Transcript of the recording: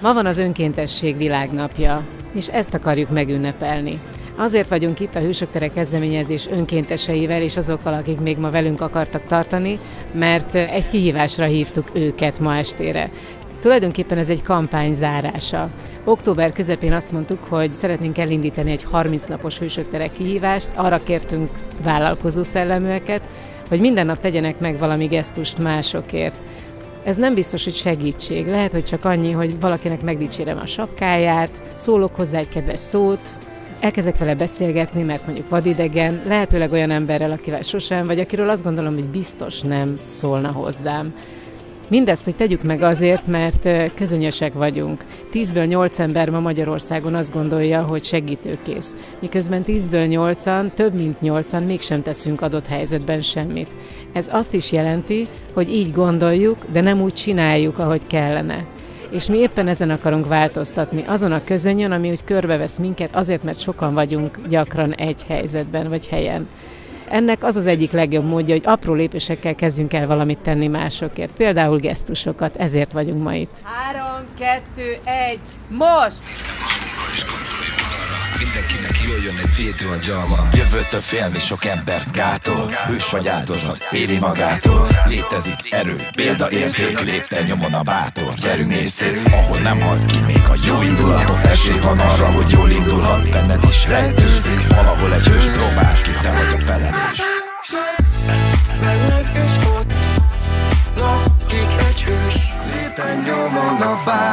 Ma van az önkéntesség világnapja, és ezt akarjuk megünnepelni. Azért vagyunk itt a Hősök Tere kezdeményezés önkénteseivel és azokkal, akik még ma velünk akartak tartani, mert egy kihívásra hívtuk őket ma estére. Tulajdonképpen ez egy kampány zárása. Október közepén azt mondtuk, hogy szeretnénk elindítani egy 30 napos Hősök Tere kihívást, arra kértünk vállalkozó szelleműeket, hogy minden nap tegyenek meg valami gesztust másokért. Ez nem biztos, hogy segítség. Lehet, hogy csak annyi, hogy valakinek megdicsérem a sapkáját, szólok hozzá egy kedves szót, elkezdek vele beszélgetni, mert mondjuk vadidegen, lehetőleg olyan emberrel, akivel sosem, vagy akiről azt gondolom, hogy biztos nem szólna hozzám. Mindezt, hogy tegyük meg azért, mert közönösek vagyunk. Tízből nyolc ember ma Magyarországon azt gondolja, hogy segítőkész. Miközben tízből nyolcan, több mint nyolcan mégsem teszünk adott helyzetben semmit. Ez azt is jelenti, hogy így gondoljuk, de nem úgy csináljuk, ahogy kellene. És mi éppen ezen akarunk változtatni, azon a közönyön, ami úgy körbevesz minket, azért, mert sokan vagyunk gyakran egy helyzetben vagy helyen. Ennek az az egyik legjobb módja, hogy apró lépésekkel kezdjünk el valamit tenni másokért. Például gesztusokat, ezért vagyunk ma itt. Három, kettő, egy, most! Mindenkinek jöjjön egy védő a gyalma. Jövőtől félni sok embert gátol. Hős vagy áldozat, éli magától. Létezik erő, példaérték Lépte nyomon a bátor, gyerünk nézzük Ahol nem halt ki még a jó indulatot Esély van arra, hogy jól indulhat. Benned is rejtőzik Valahol egy hős próbál ki, te vagy a felelős. Benned és ott lakik egy hős. Léten nyomon a bátor